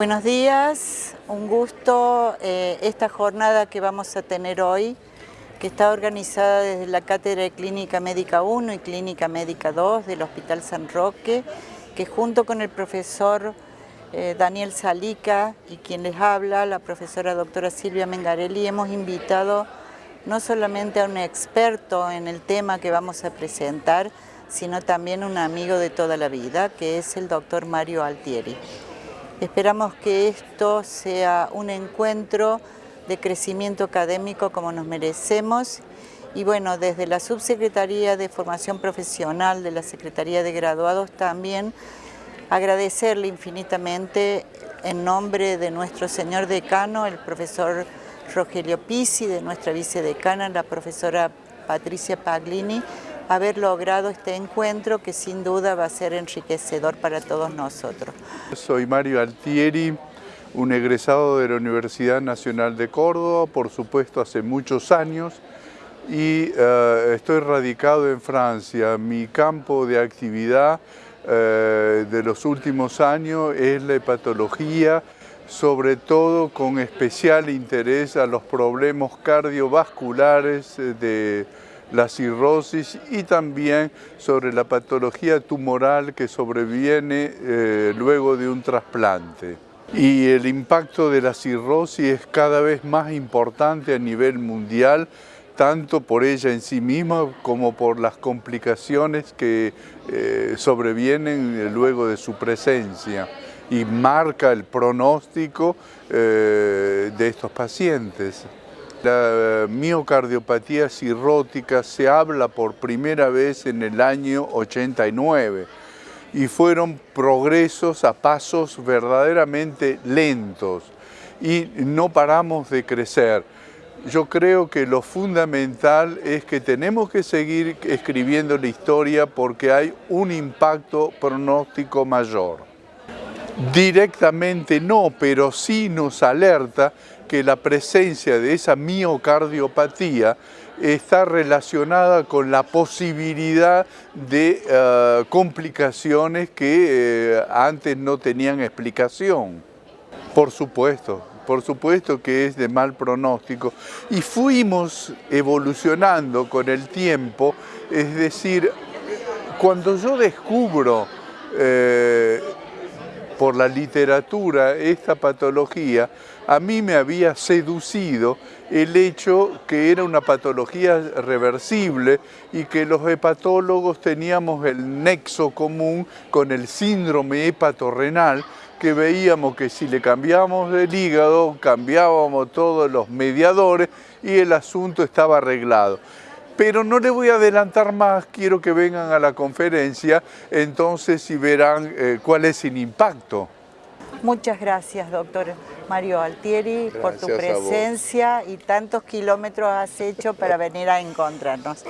Buenos días, un gusto eh, esta jornada que vamos a tener hoy, que está organizada desde la Cátedra de Clínica Médica 1 y Clínica Médica 2 del Hospital San Roque, que junto con el profesor eh, Daniel Salica y quien les habla, la profesora doctora Silvia Mengarelli, hemos invitado no solamente a un experto en el tema que vamos a presentar, sino también un amigo de toda la vida, que es el doctor Mario Altieri. Esperamos que esto sea un encuentro de crecimiento académico como nos merecemos. Y bueno, desde la Subsecretaría de Formación Profesional de la Secretaría de Graduados también agradecerle infinitamente en nombre de nuestro señor decano, el profesor Rogelio Pisi, de nuestra vicedecana, la profesora Patricia Paglini, haber logrado este encuentro que sin duda va a ser enriquecedor para todos nosotros. Soy Mario Altieri, un egresado de la Universidad Nacional de Córdoba, por supuesto hace muchos años, y uh, estoy radicado en Francia. Mi campo de actividad uh, de los últimos años es la hepatología, sobre todo con especial interés a los problemas cardiovasculares de la cirrosis y también sobre la patología tumoral que sobreviene eh, luego de un trasplante. Y el impacto de la cirrosis es cada vez más importante a nivel mundial, tanto por ella en sí misma como por las complicaciones que eh, sobrevienen luego de su presencia y marca el pronóstico eh, de estos pacientes. La miocardiopatía cirrótica se habla por primera vez en el año 89 y fueron progresos a pasos verdaderamente lentos y no paramos de crecer. Yo creo que lo fundamental es que tenemos que seguir escribiendo la historia porque hay un impacto pronóstico mayor. Directamente no, pero sí nos alerta que la presencia de esa miocardiopatía está relacionada con la posibilidad de uh, complicaciones que uh, antes no tenían explicación. Por supuesto, por supuesto que es de mal pronóstico. Y fuimos evolucionando con el tiempo, es decir, cuando yo descubro eh, por la literatura esta patología, a mí me había seducido el hecho que era una patología reversible y que los hepatólogos teníamos el nexo común con el síndrome hepatorrenal que veíamos que si le cambiábamos el hígado, cambiábamos todos los mediadores y el asunto estaba arreglado pero no le voy a adelantar más, quiero que vengan a la conferencia, entonces y verán eh, cuál es el impacto. Muchas gracias, doctor Mario Altieri, por tu presencia y tantos kilómetros has hecho para venir a encontrarnos.